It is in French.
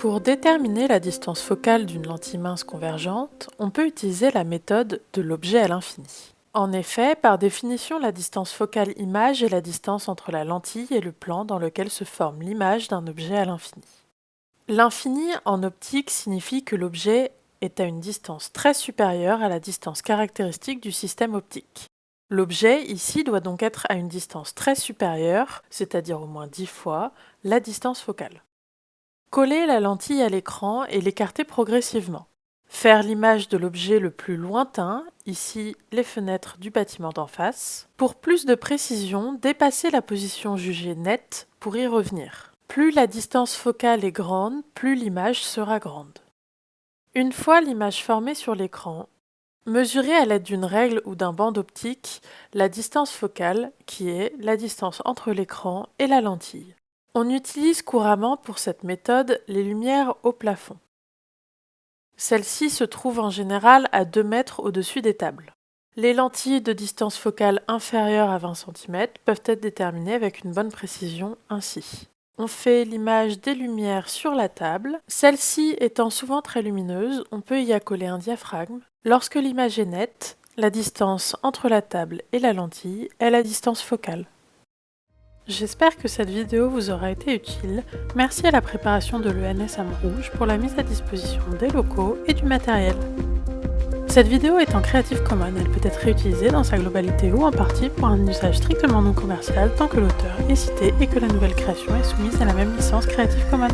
Pour déterminer la distance focale d'une lentille mince convergente, on peut utiliser la méthode de l'objet à l'infini. En effet, par définition, la distance focale image est la distance entre la lentille et le plan dans lequel se forme l'image d'un objet à l'infini. L'infini en optique signifie que l'objet est à une distance très supérieure à la distance caractéristique du système optique. L'objet ici doit donc être à une distance très supérieure, c'est-à-dire au moins 10 fois, la distance focale. Coller la lentille à l'écran et l'écarter progressivement. Faire l'image de l'objet le plus lointain, ici les fenêtres du bâtiment d'en face. Pour plus de précision, dépasser la position jugée nette pour y revenir. Plus la distance focale est grande, plus l'image sera grande. Une fois l'image formée sur l'écran, mesurez à l'aide d'une règle ou d'un banc d'optique la distance focale, qui est la distance entre l'écran et la lentille. On utilise couramment pour cette méthode les lumières au plafond. Celles-ci se trouvent en général à 2 mètres au-dessus des tables. Les lentilles de distance focale inférieure à 20 cm peuvent être déterminées avec une bonne précision ainsi. On fait l'image des lumières sur la table. Celle-ci étant souvent très lumineuse, on peut y accoler un diaphragme. Lorsque l'image est nette, la distance entre la table et la lentille est la distance focale. J'espère que cette vidéo vous aura été utile. Merci à la préparation de l'ENS Rouge pour la mise à disposition des locaux et du matériel. Cette vidéo est en Creative Commons, elle peut être réutilisée dans sa globalité ou en partie pour un usage strictement non commercial tant que l'auteur est cité et que la nouvelle création est soumise à la même licence Creative Commons.